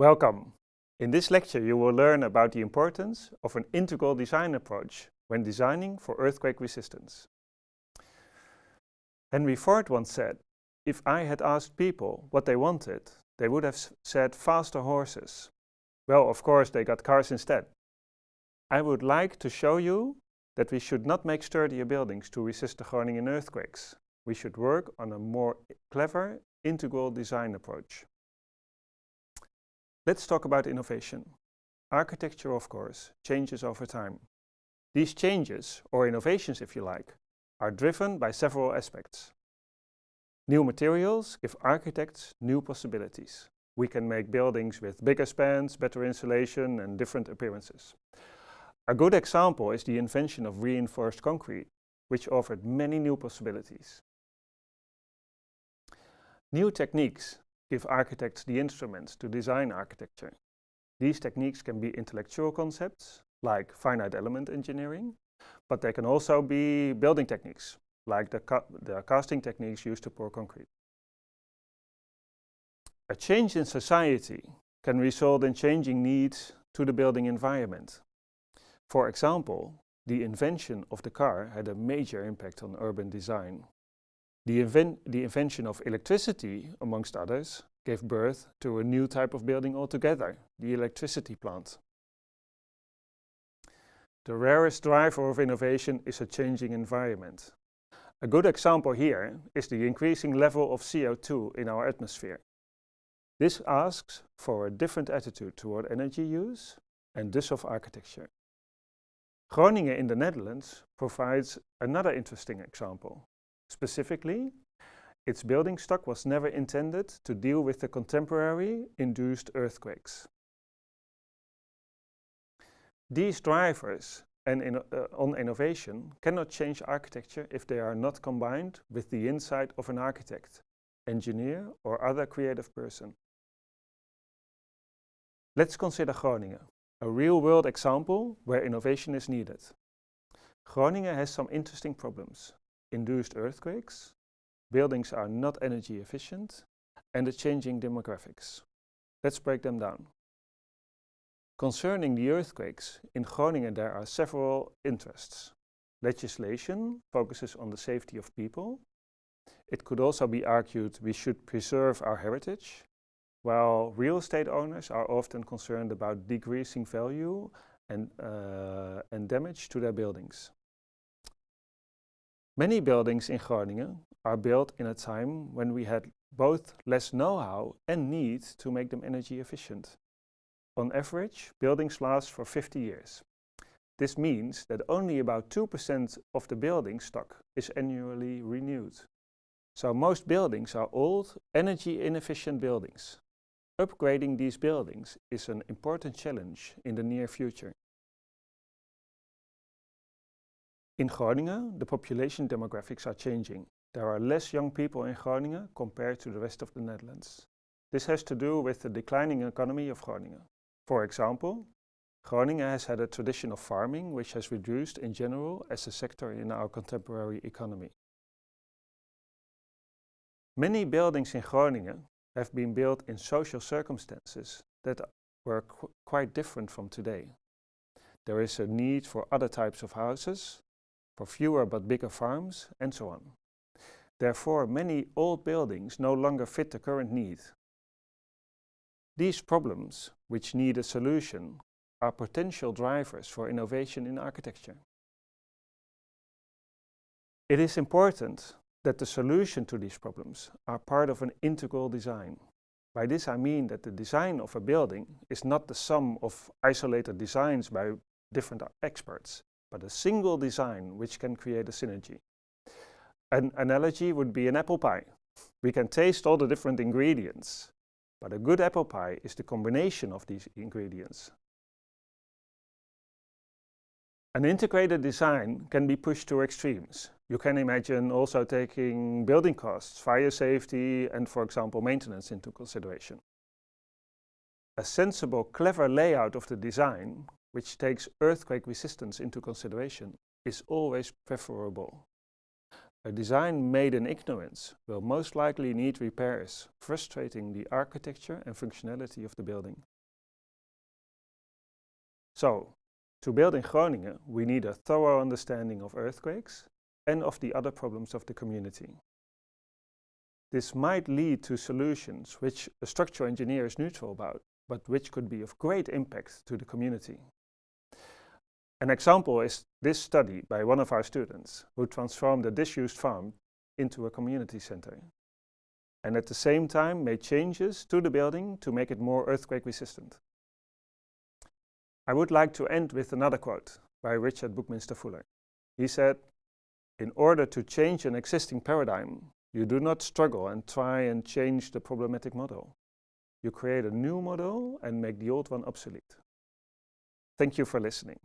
Welcome. In this lecture you will learn about the importance of an integral design approach when designing for earthquake resistance. Henry Ford once said, if I had asked people what they wanted, they would have said faster horses. Well, of course, they got cars instead. I would like to show you that we should not make sturdier buildings to resist the Groningen earthquakes. We should work on a more clever, integral design approach. Let's talk about innovation. Architecture, of course, changes over time. These changes, or innovations if you like, are driven by several aspects. New materials give architects new possibilities. We can make buildings with bigger spans, better insulation and different appearances. A good example is the invention of reinforced concrete, which offered many new possibilities. New techniques give architects the instruments to design architecture. These techniques can be intellectual concepts, like finite element engineering, but they can also be building techniques, like the, ca the casting techniques used to pour concrete. A change in society can result in changing needs to the building environment. For example, the invention of the car had a major impact on urban design. The, the invention of electricity, amongst others, gave birth to a new type of building altogether, the electricity plant. The rarest driver of innovation is a changing environment. A good example here is the increasing level of CO2 in our atmosphere. This asks for a different attitude toward energy use and thus of architecture. Groningen in the Netherlands provides another interesting example. Specifically, its building stock was never intended to deal with the contemporary induced earthquakes. These drivers and in, uh, on innovation cannot change architecture if they are not combined with the insight of an architect, engineer or other creative person. Let's consider Groningen, a real-world example where innovation is needed. Groningen has some interesting problems. Induced earthquakes, buildings are not energy efficient, and the changing demographics. Let's break them down. Concerning the earthquakes, in Groningen there are several interests. Legislation focuses on the safety of people. It could also be argued we should preserve our heritage, while real estate owners are often concerned about decreasing value and, uh, and damage to their buildings. Many buildings in Groningen are built in a time when we had both less know-how and need to make them energy efficient. On average, buildings last for 50 years. This means that only about 2% of the building stock is annually renewed. So most buildings are old, energy inefficient buildings. Upgrading these buildings is an important challenge in the near future. In Groningen, the population demographics are changing. There are less young people in Groningen compared to the rest of the Netherlands. This has to do with the declining economy of Groningen. For example, Groningen has had a tradition of farming which has reduced in general as a sector in our contemporary economy. Many buildings in Groningen have been built in social circumstances that were qu quite different from today. There is a need for other types of houses, for fewer but bigger farms, and so on. Therefore, many old buildings no longer fit the current need these problems, which need a solution, are potential drivers for innovation in architecture. It is important that the solution to these problems are part of an integral design. By this I mean that the design of a building is not the sum of isolated designs by different experts, but a single design which can create a synergy. An analogy would be an apple pie. We can taste all the different ingredients, but a good apple pie is the combination of these ingredients. An integrated design can be pushed to extremes. You can imagine also taking building costs, fire safety and for example maintenance into consideration. A sensible, clever layout of the design, which takes earthquake resistance into consideration, is always preferable. A design made in ignorance will most likely need repairs, frustrating the architecture and functionality of the building. So, to build in Groningen, we need a thorough understanding of earthquakes and of the other problems of the community. This might lead to solutions which a structural engineer is neutral about, but which could be of great impact to the community. An example is this study by one of our students who transformed a disused farm into a community center and at the same time made changes to the building to make it more earthquake resistant. I would like to end with another quote by Richard Buckminster Fuller. He said, in order to change an existing paradigm, you do not struggle and try and change the problematic model. You create a new model and make the old one obsolete. Thank you for listening.